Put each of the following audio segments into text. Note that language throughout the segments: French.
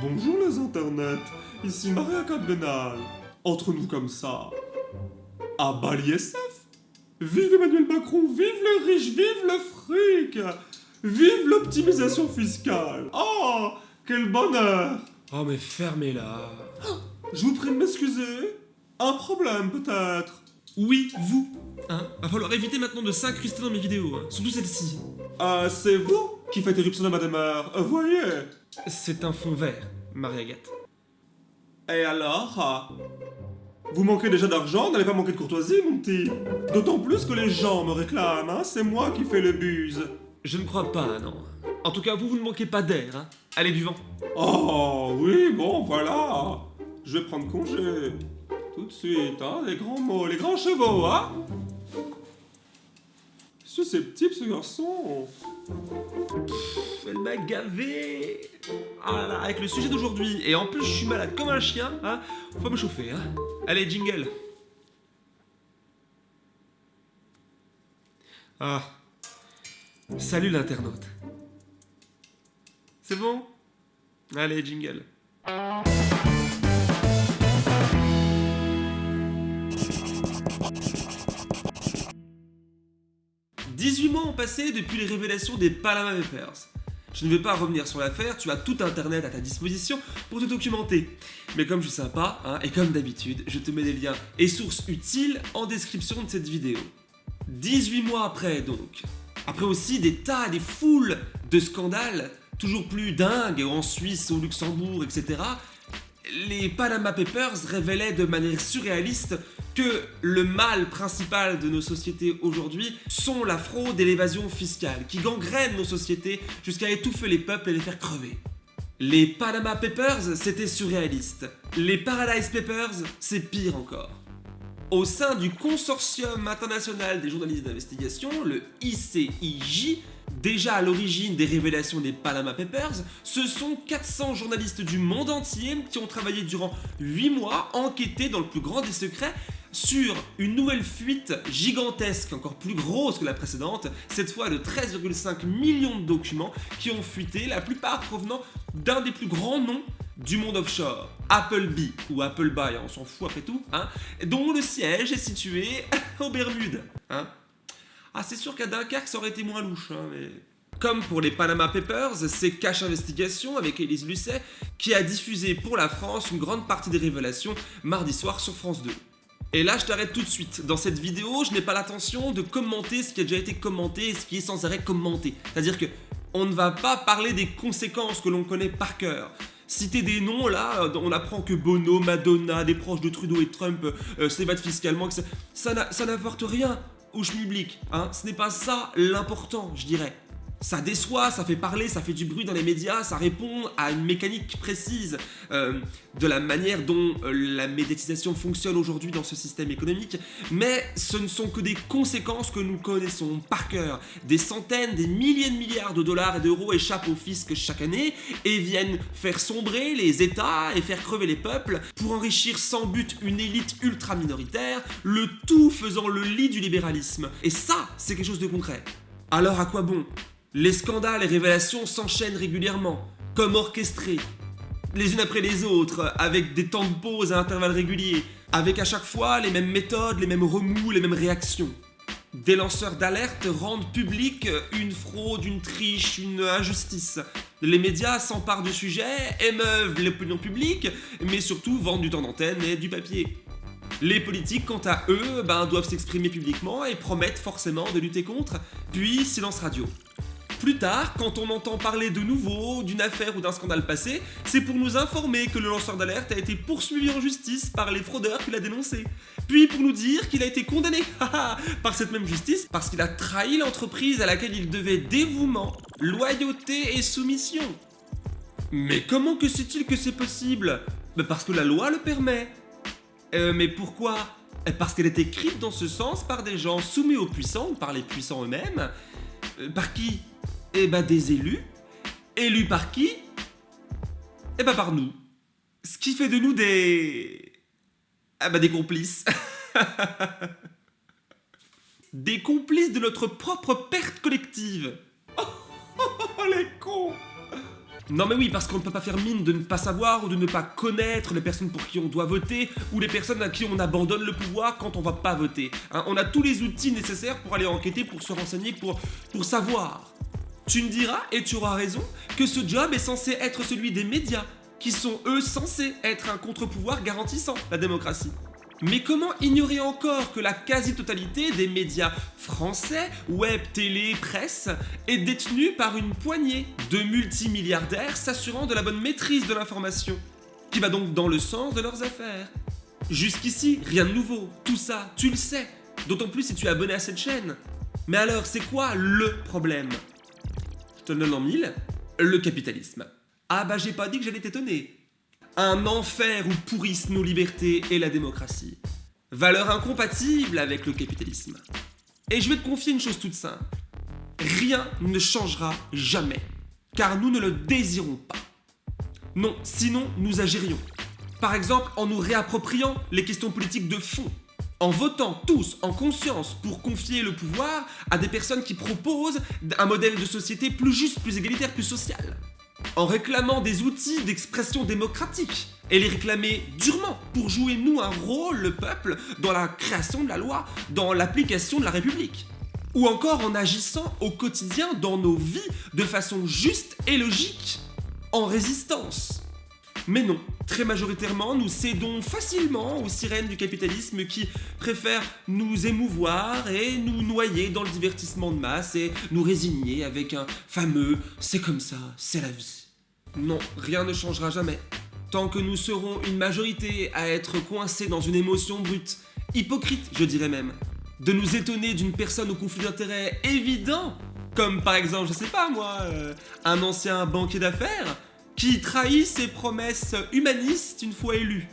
Bonjour les internets, ici Maria Cadrenal. Entre nous comme ça. À Bali SF Vive Emmanuel Macron, vive le riche, vive le fric. Vive l'optimisation fiscale. Oh Quel bonheur. Oh mais fermez-la Je vous prie de m'excuser. Un problème peut-être. Oui, vous. Hein Va falloir éviter maintenant de s'incruster dans mes vidéos, hein, surtout celle-ci. Ah, c'est vous qui faites éruption de Madame Euh, voyez C'est un fond vert, Marie-Agathe. Et alors ah, Vous manquez déjà d'argent, n'allez pas manquer de courtoisie, mon petit D'autant plus que les gens me réclament, hein, c'est moi qui fais le buse. Je ne crois pas, non. En tout cas, vous, vous ne manquez pas d'air, hein. Allez, du vent. Oh, oui, bon, voilà Je vais prendre congé. Tout de suite, hein, les grands mots, les grands chevaux, hein Susceptible, ce garçon Elle m'a gavé. Ah là avec le sujet d'aujourd'hui, et en plus je suis malade comme un chien, hein, faut me chauffer, hein. Allez, jingle. Ah. Salut l'internaute. C'est bon? Allez, jingle 18 mois ont passé depuis les révélations des Panama Papers. Je ne vais pas revenir sur l'affaire, tu as tout internet à ta disposition pour te documenter. Mais comme je suis sympa, hein, et comme d'habitude, je te mets des liens et sources utiles en description de cette vidéo. 18 mois après donc, après aussi des tas, des foules de scandales, toujours plus dingues en Suisse, au Luxembourg, etc., les Panama Papers révélaient de manière surréaliste que le mal principal de nos sociétés aujourd'hui sont la fraude et l'évasion fiscale, qui gangrènent nos sociétés jusqu'à étouffer les peuples et les faire crever. Les Panama Papers, c'était surréaliste. Les Paradise Papers, c'est pire encore. Au sein du Consortium international des journalistes d'investigation, le ICIJ, déjà à l'origine des révélations des Panama Papers, ce sont 400 journalistes du monde entier qui ont travaillé durant 8 mois, enquêtés dans le plus grand des secrets sur une nouvelle fuite gigantesque, encore plus grosse que la précédente, cette fois de 13,5 millions de documents qui ont fuité, la plupart provenant d'un des plus grands noms du monde offshore, Appleby, ou Appleby, on s'en fout après tout, hein, dont le siège est situé aux Bermudes. Hein. Ah, c'est sûr qu'à Dunkerque, ça aurait été moins louche, hein, mais... Comme pour les Panama Papers, c'est Cash Investigation avec Elise Lucet qui a diffusé pour la France une grande partie des révélations mardi soir sur France 2. Et là, je t'arrête tout de suite. Dans cette vidéo, je n'ai pas l'intention de commenter ce qui a déjà été commenté et ce qui est sans arrêt commenté. C'est-à-dire que on ne va pas parler des conséquences que l'on connaît par cœur. Citer des noms, là, on apprend que Bono, Madonna, des proches de Trudeau et Trump euh, s'évadent fiscalement, ça, n'apporte rien au schmilblick. Hein. Ce n'est pas ça l'important, je dirais. Ça déçoit, ça fait parler, ça fait du bruit dans les médias, ça répond à une mécanique précise euh, de la manière dont euh, la médiatisation fonctionne aujourd'hui dans ce système économique, mais ce ne sont que des conséquences que nous connaissons par cœur. Des centaines, des milliers de milliards de dollars et d'euros échappent au fisc chaque année et viennent faire sombrer les États et faire crever les peuples pour enrichir sans but une élite ultra minoritaire, le tout faisant le lit du libéralisme. Et ça, c'est quelque chose de concret. Alors à quoi bon? Les scandales et révélations s'enchaînent régulièrement, comme orchestrés, les unes après les autres, avec des temps de pause à intervalles réguliers, avec à chaque fois les mêmes méthodes, les mêmes remous, les mêmes réactions. Des lanceurs d'alerte rendent public une fraude, une triche, une injustice. Les médias s'emparent du sujet, émeuvent l'opinion publique, mais surtout vendent du temps d'antenne et du papier. Les politiques, quant à eux, ben, doivent s'exprimer publiquement et promettent forcément de lutter contre, puis silence radio. Plus tard, quand on entend parler de nouveau, d'une affaire ou d'un scandale passé, c'est pour nous informer que le lanceur d'alerte a été poursuivi en justice par les fraudeurs qu'il a dénoncés. Puis pour nous dire qu'il a été condamné par cette même justice parce qu'il a trahi l'entreprise à laquelle il devait dévouement, loyauté et soumission. Mais comment que sait-il que c'est possible? Bah Parce que la loi le permet. Euh, mais pourquoi? Parce qu'elle est écrite dans ce sens par des gens soumis aux puissants ou par les puissants eux-mêmes. Euh, par qui? Eh ben des élus. Élus par qui? Eh ben par nous. Ce qui fait de nous des... Ah ben des complices. des complices de notre propre perte collective. Non mais oui, parce qu'on ne peut pas faire mine de ne pas savoir ou de ne pas connaître les personnes pour qui on doit voter ou les personnes à qui on abandonne le pouvoir quand on va pas voter. Hein, on a tous les outils nécessaires pour aller enquêter, pour se renseigner, pour, pour savoir. Tu me diras, et tu auras raison, que ce job est censé être celui des médias, qui sont eux censés être un contre-pouvoir garantissant la démocratie. Mais comment ignorer encore que la quasi-totalité des médias français, web, télé, presse, est détenue par une poignée de multimilliardaires s'assurant de la bonne maîtrise de l'information, qui va donc dans le sens de leurs affaires? Jusqu'ici, rien de nouveau, tout ça, tu le sais, d'autant plus si tu es abonné à cette chaîne. Mais alors, c'est quoi le problème? Je te le donne en mille, le capitalisme. Ah bah j'ai pas dit que j'allais t'étonner, un enfer où pourrissent nos libertés et la démocratie. Valeur incompatible avec le capitalisme. Et je vais te confier une chose toute simple. Rien ne changera jamais, car nous ne le désirons pas. Non, sinon nous agirions. Par exemple en nous réappropriant les questions politiques de fond, en votant tous en conscience pour confier le pouvoir à des personnes qui proposent un modèle de société plus juste, plus égalitaire, plus social en réclamant des outils d'expression démocratique et les réclamer durement pour jouer nous un rôle, le peuple, dans la création de la loi, dans l'application de la République. Ou encore en agissant au quotidien dans nos vies de façon juste et logique, en résistance. Mais non, très majoritairement, nous cédons facilement aux sirènes du capitalisme qui préfèrent nous émouvoir et nous noyer dans le divertissement de masse et nous résigner avec un fameux « c'est comme ça, c'est la vie ». Non, rien ne changera jamais. Tant que nous serons une majorité à être coincés dans une émotion brute, hypocrite je dirais même, de nous étonner d'une personne au conflit d'intérêts évident, comme par exemple, je sais pas moi, euh, un ancien banquier d'affaires, qui trahit ses promesses humanistes une fois élu.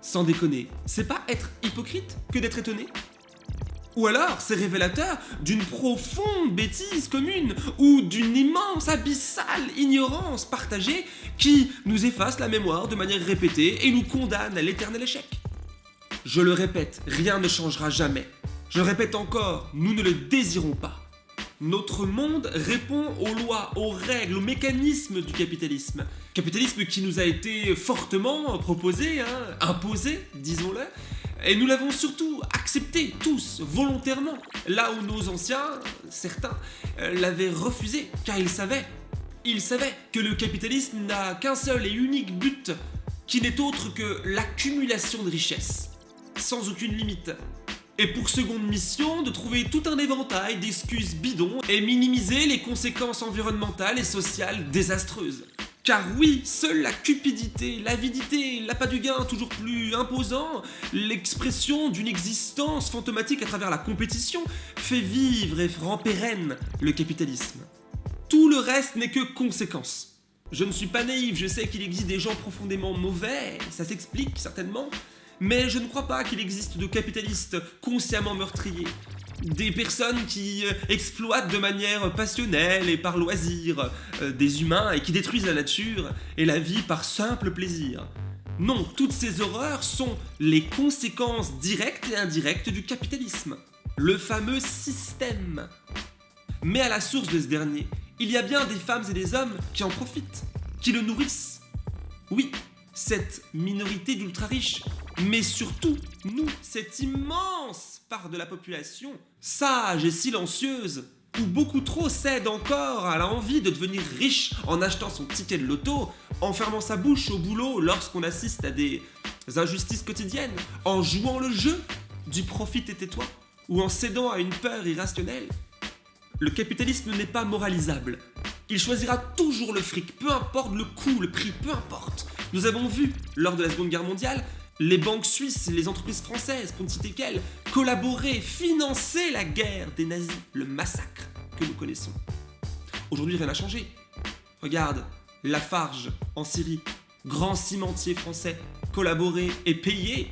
Sans déconner, c'est pas être hypocrite que d'être étonné? Ou alors, c'est révélateur d'une profonde bêtise commune ou d'une immense, abyssale ignorance partagée qui nous efface la mémoire de manière répétée et nous condamne à l'éternel échec. Je le répète, rien ne changera jamais. Je répète encore, nous ne le désirons pas. Notre monde répond aux lois, aux règles, aux mécanismes du capitalisme. Capitalisme qui nous a été fortement proposé, hein, imposé, disons-le, et nous l'avons surtout accepté tous, volontairement, là où nos anciens, certains, euh, l'avaient refusé, car ils savaient, ils savaient que le capitalisme n'a qu'un seul et unique but, qui n'est autre que l'accumulation de richesses, sans aucune limite. Et pour seconde mission, de trouver tout un éventail d'excuses bidons et minimiser les conséquences environnementales et sociales désastreuses. Car oui, seule la cupidité, l'avidité, l'appât du gain toujours plus imposant, l'expression d'une existence fantomatique à travers la compétition, fait vivre et rend pérenne le capitalisme. Tout le reste n'est que conséquence. Je ne suis pas naïf, je sais qu'il existe des gens profondément mauvais, ça s'explique certainement, mais je ne crois pas qu'il existe de capitalistes consciemment meurtriers, des personnes qui euh, exploitent de manière passionnelle et par loisir euh, des humains et qui détruisent la nature et la vie par simple plaisir. Non, toutes ces horreurs sont les conséquences directes et indirectes du capitalisme, le fameux système. Mais à la source de ce dernier, il y a bien des femmes et des hommes qui en profitent, qui le nourrissent. Oui, cette minorité d'ultra-riches, mais surtout nous, cette immense part de la population, sage et silencieuse, ou beaucoup trop cède encore à l'envie de devenir riche en achetant son ticket de loto, en fermant sa bouche au boulot lorsqu'on assiste à des injustices quotidiennes, en jouant le jeu du profit et tais-toi, ou en cédant à une peur irrationnelle. Le capitalisme n'est pas moralisable. Il choisira toujours le fric, peu importe le coût, le prix, peu importe. Nous avons vu, lors de la Seconde Guerre mondiale, les banques suisses, les entreprises françaises, pour ne citer qu'elles, collaborer, financer la guerre des nazis, le massacre que nous connaissons. Aujourd'hui, rien n'a changé. Regarde, Lafarge en Syrie, grand cimentier français, collaborer et payer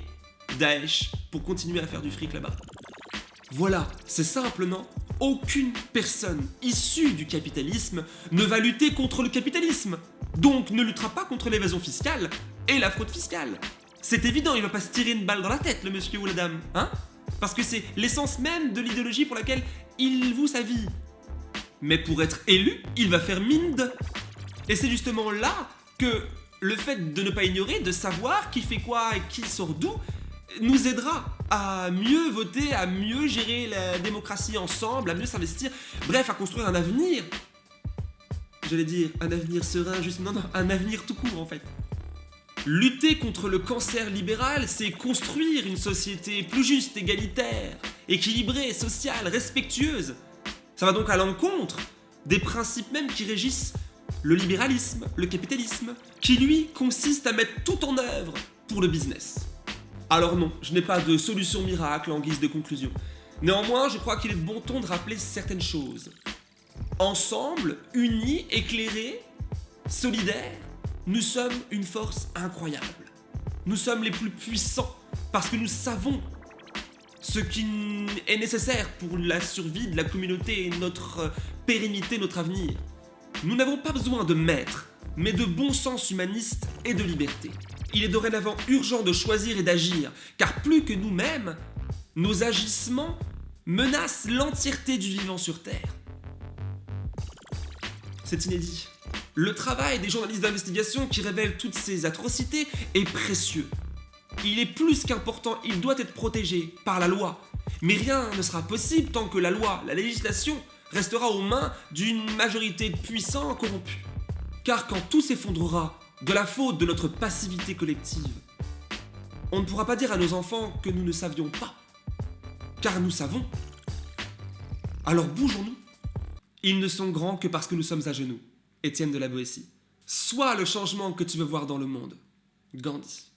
Daesh pour continuer à faire du fric là-bas. Voilà, c'est simple, non? Aucune personne issue du capitalisme ne va lutter contre le capitalisme, donc ne luttera pas contre l'évasion fiscale et la fraude fiscale. C'est évident, il va pas se tirer une balle dans la tête, le monsieur ou la dame, hein? Parce que c'est l'essence même de l'idéologie pour laquelle il voue sa vie. Mais pour être élu, il va faire mine de... Et c'est justement là que le fait de ne pas ignorer, de savoir qui fait quoi et qui sort d'où, nous aidera à mieux voter, à mieux gérer la démocratie ensemble, à mieux s'investir, bref, à construire un avenir. J'allais dire un avenir serein, juste non, non, un avenir tout court en fait. Lutter contre le cancer libéral, c'est construire une société plus juste, égalitaire, équilibrée, sociale, respectueuse. Ça va donc à l'encontre des principes même qui régissent le libéralisme, le capitalisme, qui lui consiste à mettre tout en œuvre pour le business. Alors non, je n'ai pas de solution miracle en guise de conclusion. Néanmoins, je crois qu'il est bon ton de rappeler certaines choses. Ensemble, unis, éclairés, solidaires, nous sommes une force incroyable. Nous sommes les plus puissants parce que nous savons ce qui est nécessaire pour la survie de la communauté et notre euh, pérennité, notre avenir. Nous n'avons pas besoin de maîtres, mais de bon sens humaniste et de liberté. Il est dorénavant urgent de choisir et d'agir, car plus que nous-mêmes, nos agissements menacent l'entièreté du vivant sur Terre. C'est inédit. Le travail des journalistes d'investigation qui révèlent toutes ces atrocités est précieux. Il est plus qu'important, il doit être protégé par la loi. Mais rien ne sera possible tant que la loi, la législation, restera aux mains d'une majorité de puissants corrompus. Car quand tout s'effondrera de la faute de notre passivité collective, on ne pourra pas dire à nos enfants que nous ne savions pas. Car nous savons. Alors bougeons-nous. Ils ne sont grands que parce que nous sommes à genoux. Étienne de la Boétie. Sois le changement que tu veux voir dans le monde. Gandhi.